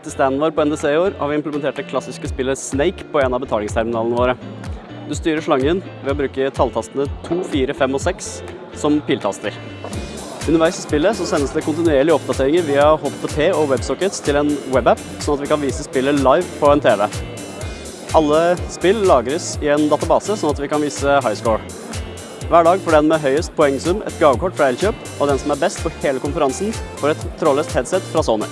siste standen vår på NDC i år har vi implementert det klassiske spillet Snake på en av betalingsterminalene våre. Du styrer slangen ved å bruke talltastene 2, 4, 5 og 6 som piltaster. Underveis i spillet så sendes det kontinuerlige oppdateringer via HTTP og WebSockets til en webapp, sånn at vi kan vise spillet live på en TV. Alle spill lagres i en database, sånn at vi kan vise high score. Hver dag får den med høyest poengsum et gavekort fra Elkjøp, og den som er best på hele konferansen får et trådløst headset fra Sony.